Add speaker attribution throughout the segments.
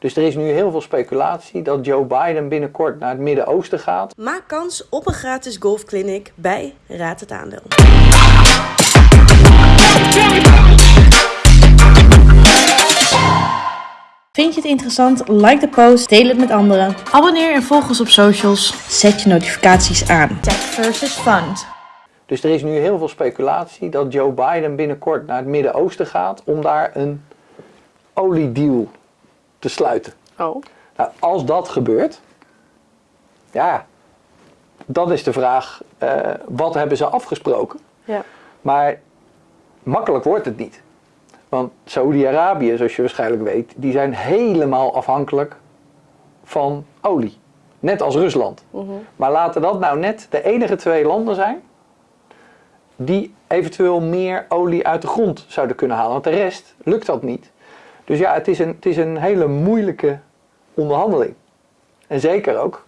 Speaker 1: Dus er is nu heel veel speculatie dat Joe Biden binnenkort naar het Midden-Oosten gaat.
Speaker 2: Maak kans op een gratis golfclinic bij Raad het Aandeel. Vind je het interessant? Like de post, deel het met anderen. Abonneer en volg ons op socials. Zet je notificaties aan. Tech versus Fund.
Speaker 1: Dus er is nu heel veel speculatie dat Joe Biden binnenkort naar het Midden-Oosten gaat om daar een oliedeal te sluiten.
Speaker 3: Oh.
Speaker 1: Nou, als dat gebeurt, ja, dan is de vraag, eh, wat hebben ze afgesproken?
Speaker 3: Ja.
Speaker 1: Maar makkelijk wordt het niet. Want Saoedi-Arabië, zoals je waarschijnlijk weet, die zijn helemaal afhankelijk van olie. Net als Rusland. Maar laten dat nou net de enige twee landen zijn die eventueel meer olie uit de grond zouden kunnen halen. Want de rest lukt dat niet. Dus ja, het is een, het is een hele moeilijke onderhandeling. En zeker ook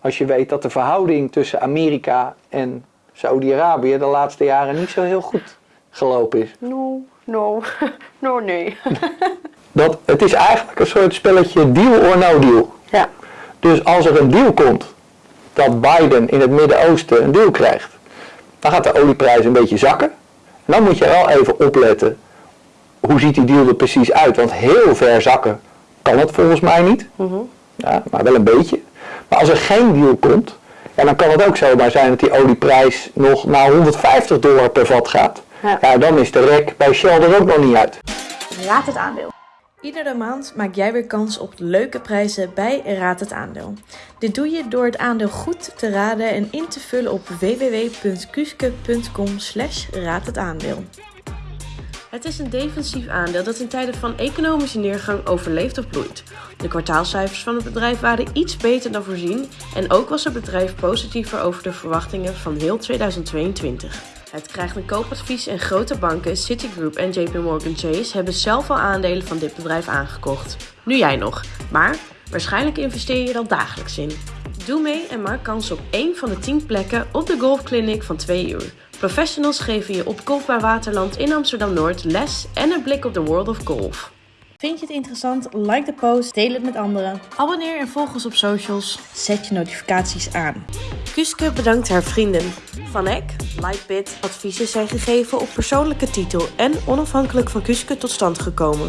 Speaker 1: als je weet dat de verhouding tussen Amerika en Saoedi-Arabië de laatste jaren niet zo heel goed gelopen is.
Speaker 3: No, no, no, nee.
Speaker 1: Dat, het is eigenlijk een soort spelletje deal or no deal.
Speaker 3: ja.
Speaker 1: Dus als er een deal komt dat Biden in het Midden-Oosten een deal krijgt, dan gaat de olieprijs een beetje zakken. En dan moet je wel even opletten, hoe ziet die deal er precies uit? Want heel ver zakken kan het volgens mij niet. Ja, maar wel een beetje. Maar als er geen deal komt, ja, dan kan het ook zomaar zijn dat die olieprijs nog naar 150 dollar per vat gaat.
Speaker 3: Ja.
Speaker 1: Ja, dan is de rek bij Shell er ook nog niet uit.
Speaker 2: Raad het Aandeel. Iedere maand maak jij weer kans op leuke prijzen bij Raad het Aandeel. Dit doe je door het aandeel goed te raden en in te vullen op www.kuske.com slash raad het aandeel. Het is een defensief aandeel dat in tijden van economische neergang overleeft of bloeit. De kwartaalcijfers van het bedrijf waren iets beter dan voorzien en ook was het bedrijf positiever over de verwachtingen van heel 2022. Het krijgt een koopadvies en grote banken, Citigroup en JP Morgan Chase hebben zelf al aandelen van dit bedrijf aangekocht. Nu jij nog, maar waarschijnlijk investeer je er al dagelijks in. Doe mee en maak kans op één van de 10 plekken op de golfclinic van 2 uur. Professionals geven je op Golf bij Waterland in Amsterdam-Noord les en een blik op de world of golf. Vind je het interessant? Like de post, deel het met anderen. Abonneer en volg ons op socials. Zet je notificaties aan. Kuske bedankt haar vrienden. Van Eck, Lightbit, adviezen zijn gegeven op persoonlijke titel en onafhankelijk van Kuske tot stand gekomen.